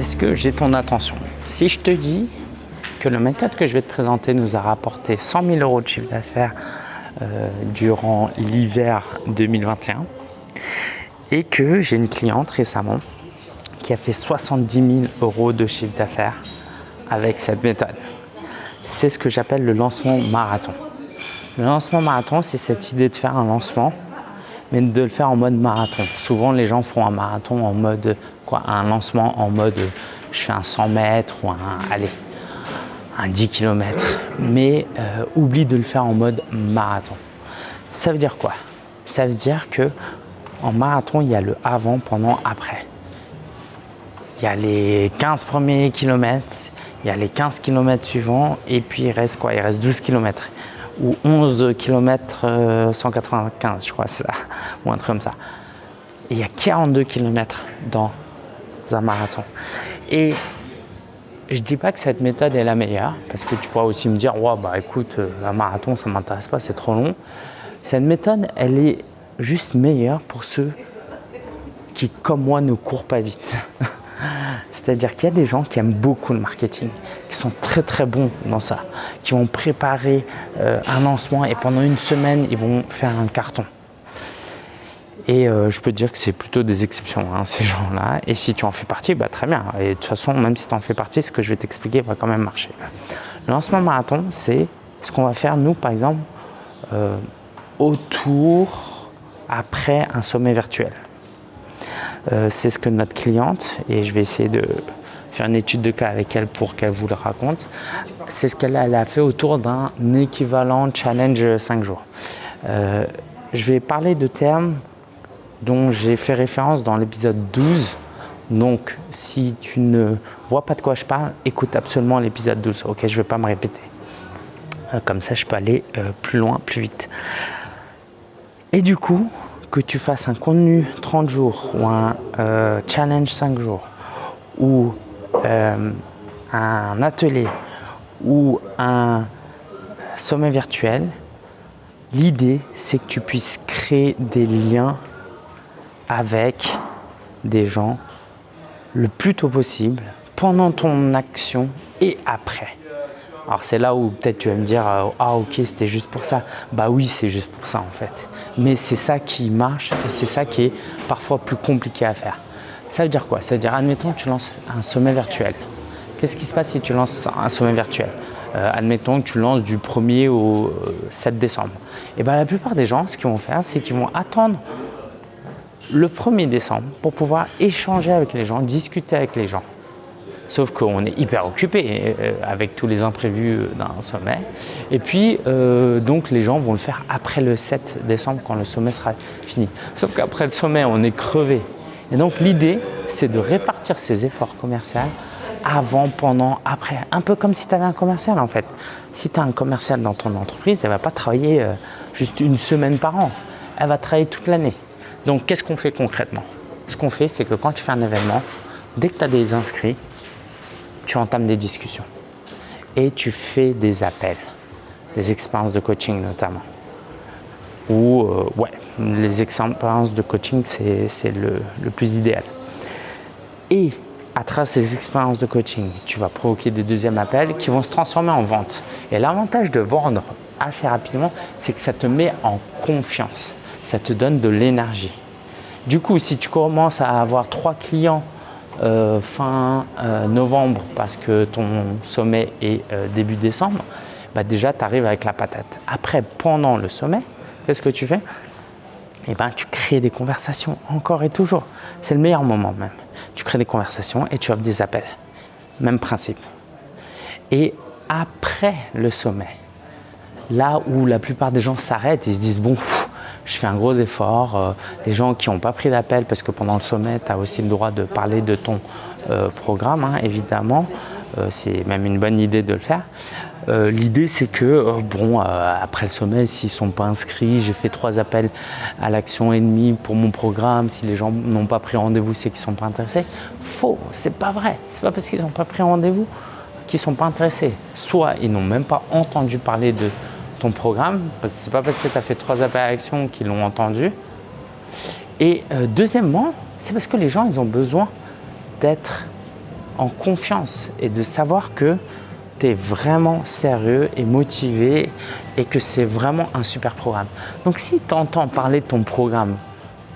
Est-ce que j'ai ton attention? Si je te dis que la méthode que je vais te présenter nous a rapporté 100 000 euros de chiffre d'affaires euh, durant l'hiver 2021 et que j'ai une cliente récemment qui a fait 70 000 euros de chiffre d'affaires avec cette méthode. C'est ce que j'appelle le lancement marathon. Le lancement marathon, c'est cette idée de faire un lancement, mais de le faire en mode marathon. Souvent, les gens font un marathon en mode, un lancement en mode je fais un 100 mètres ou un, allez, un 10 km, mais euh, oublie de le faire en mode marathon. Ça veut dire quoi? Ça veut dire que en marathon, il y a le avant, pendant, après. Il y a les 15 premiers kilomètres, il y a les 15 km suivants, et puis il reste quoi? Il reste 12 km ou 11 km 195, je crois, ça, ou un truc comme ça. Et il y a 42 km dans un marathon. Et je dis pas que cette méthode est la meilleure, parce que tu pourras aussi me dire, ouais, bah écoute, euh, un marathon, ça m'intéresse pas, c'est trop long. Cette méthode, elle est juste meilleure pour ceux qui, comme moi, ne courent pas vite. C'est-à-dire qu'il y a des gens qui aiment beaucoup le marketing, qui sont très très bons dans ça, qui vont préparer euh, un lancement et pendant une semaine, ils vont faire un carton. Et euh, je peux te dire que c'est plutôt des exceptions, hein, ces gens-là. Et si tu en fais partie, bah, très bien. Et de toute façon, même si tu en fais partie, ce que je vais t'expliquer va quand même marcher. Lancement marathon, c'est ce qu'on va faire, nous, par exemple, euh, autour, après un sommet virtuel. Euh, c'est ce que notre cliente, et je vais essayer de faire une étude de cas avec elle pour qu'elle vous le raconte, c'est ce qu'elle a, fait autour d'un équivalent challenge 5 jours. Je vais parler de termes dont j'ai fait référence dans l'épisode 12. Donc, si tu ne vois pas de quoi je parle, écoute absolument l'épisode 12. Ok, je ne vais pas me répéter. Euh, comme ça, je peux aller plus loin, plus vite. Et du coup, que tu fasses un contenu 30 jours ou un euh, challenge 5 jours ou euh, un atelier ou un sommet virtuel, l'idée c'est que tu puisses créer des liens avec des gens le plus tôt possible pendant ton action et après. Alors c'est là où peut-être tu vas me dire euh, « Ah ok, c'était juste pour ça ». Bah oui, c'est juste pour ça en fait mais c'est ça qui marche et c'est ça qui est parfois plus compliqué à faire. Ça veut dire quoi? Ça veut dire, admettons tu lances un sommet virtuel. Qu'est-ce qui se passe si tu lances un sommet virtuel? Euh, Admettons que tu lances du 1er au 7 euh, décembre. Et bien la plupart des gens, ce qu'ils vont faire, c'est qu'ils vont attendre le 1er décembre pour pouvoir échanger avec les gens, discuter avec les gens. Sauf qu'on est hyper occupé euh, avec tous les imprévus d'un sommet. Et puis, euh, donc, les gens vont le faire après le 7 décembre, quand le sommet sera fini. Sauf qu'après le sommet, on est crevé. Et donc, l'idée, c'est de répartir ses efforts commerciaux avant, pendant, après. Un peu comme si tu avais un commercial, en fait. Si tu as un commercial dans ton entreprise, elle ne va pas travailler euh, juste une semaine par an. Elle va travailler toute l'année. Donc, qu'est-ce qu'on fait concrètement? Ce qu'on fait, c'est que quand tu fais un événement, dès que tu as des inscrits, tu entames des discussions et tu fais des appels, des expériences de coaching notamment. Ou, euh, ouais, les expériences de coaching, c'est le, le plus idéal. Et à travers ces expériences de coaching, tu vas provoquer des deuxièmes appels qui vont se transformer en vente. Et l'avantage de vendre assez rapidement, c'est que ça te met en confiance. Ça te donne de l'énergie. Du coup, si tu commences à avoir trois clients euh, fin euh, novembre parce que ton sommet est euh, début décembre, bah déjà tu arrives avec la patate. Après, pendant le sommet, qu'est-ce que tu fais? Eh ben, tu crées des conversations encore et toujours. C'est le meilleur moment même. Tu crées des conversations et tu offres des appels. Même principe. Et après le sommet, là où la plupart des gens s'arrêtent et se disent bon, je fais un gros effort. Euh, les gens qui n'ont pas pris d'appel, parce que pendant le sommet, tu as aussi le droit de parler de ton euh, programme, hein, évidemment. Euh, c'est même une bonne idée de le faire. L'idée, c'est que, bon, après le sommet, s'ils ne sont pas inscrits, j'ai fait trois appels à l'action et demi pour mon programme. Si les gens n'ont pas pris rendez-vous, c'est qu'ils ne sont pas intéressés. Faux, c'est pas vrai. C'est pas parce qu'ils n'ont pas pris rendez-vous qu'ils ne sont pas intéressés. Soit ils n'ont même pas entendu parler de ton programme. C'est pas parce que tu as fait trois apparitions qu'ils l'ont entendu. Et euh, deuxièmement, c'est parce que les gens, ils ont besoin d'être en confiance et de savoir que tu es vraiment sérieux et motivé et que c'est vraiment un super programme. Donc si tu entends parler de ton programme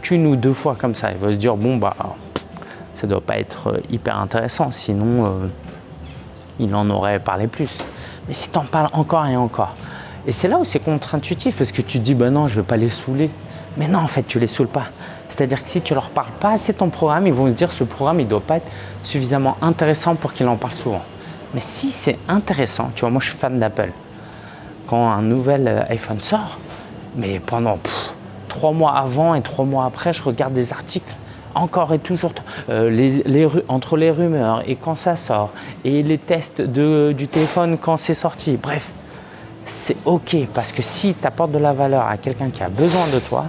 qu'une ou deux fois comme ça, il va se dire bon bah ça doit pas être euh, hyper intéressant sinon euh, il en aurait parlé plus. Mais si tu en parles encore et encore, et c'est là où c'est contre-intuitif parce que tu dis bah non je ne veux pas les saouler. Mais non en fait tu les saoules pas. C'est-à-dire que si tu leur parles pas assez de ton programme, ils vont se dire ce programme il doit pas être suffisamment intéressant pour qu'il en parle souvent. Mais si c'est intéressant, tu vois, moi je suis fan d'Apple. Quand un nouvel euh, iPhone sort, mais pendant trois mois avant et trois mois après, je regarde des articles encore et toujours euh, entre les rumeurs et quand ça sort et les tests du téléphone quand c'est sorti. Bref, c'est ok parce que si tu apportes de la valeur à quelqu'un qui a besoin de toi,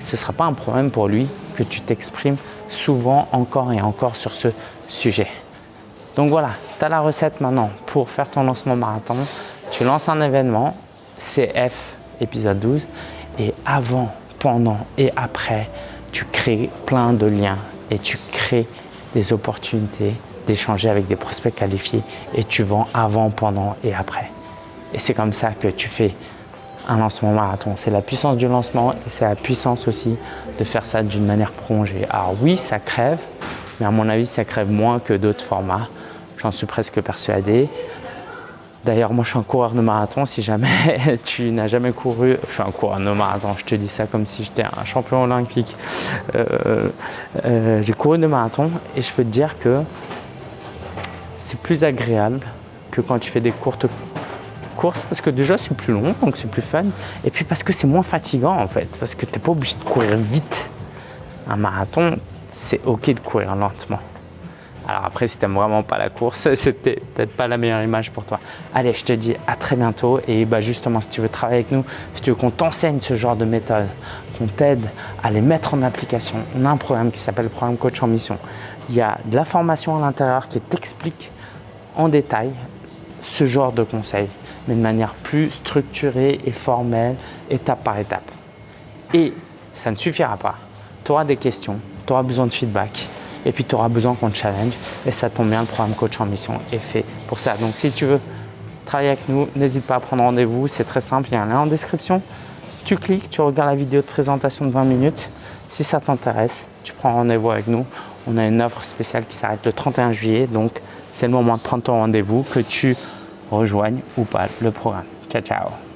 ce ne sera pas un problème pour lui que tu t'exprimes souvent encore et encore sur ce sujet. Donc voilà, tu as la recette maintenant pour faire ton lancement marathon. Tu lances un événement, CF épisode 12, et avant, pendant et après, tu crées plein de liens et tu crées des opportunités d'échanger avec des prospects qualifiés et tu vends avant, pendant et après. Et c'est comme ça que tu fais un lancement marathon. C'est la puissance du lancement et c'est la puissance aussi de faire ça d'une manière prolongée. Alors oui, ça crève, mais à mon avis, ça crève moins que d'autres formats. J'en suis presque persuadé. D'ailleurs, moi, je suis un coureur de marathon. Si jamais tu n'as jamais couru, je suis un coureur de marathon. Je te dis ça comme si j'étais un champion olympique. Euh, euh, j'ai couru de marathon et je peux te dire que c'est plus agréable que quand tu fais des courtes parce que déjà c'est plus long, donc c'est plus fun. Et puis parce que c'est moins fatigant en fait, parce que tu n'es pas obligé de courir vite. Un marathon, c'est ok de courir lentement. Alors après, si tu n'aimes vraiment pas la course, c'était peut-être pas la meilleure image pour toi. Allez, je te dis à très bientôt. Et bah justement, si tu veux travailler avec nous, si tu veux qu'on t'enseigne ce genre de méthode, qu'on t'aide à les mettre en application, on a un programme qui s'appelle le programme Coach en Mission. Il y a de la formation à l'intérieur qui t'explique en détail ce genre de conseils, mais de manière plus structurée et formelle, étape par étape. Et ça ne suffira pas. Tu auras des questions, tu auras besoin de feedback et puis tu auras besoin qu'on te challenge et ça tombe bien, le programme coach en mission est fait pour ça. Donc si tu veux travailler avec nous, n'hésite pas à prendre rendez-vous, c'est très simple, il y a un lien en description. Tu cliques, tu regardes la vidéo de présentation de 20 minutes. Si ça t'intéresse, tu prends rendez-vous avec nous. On a une offre spéciale qui s'arrête le 31 juillet, donc c'est le moment de prendre ton rendez-vous, que tu rejoignes ou pas le programme. Ciao, ciao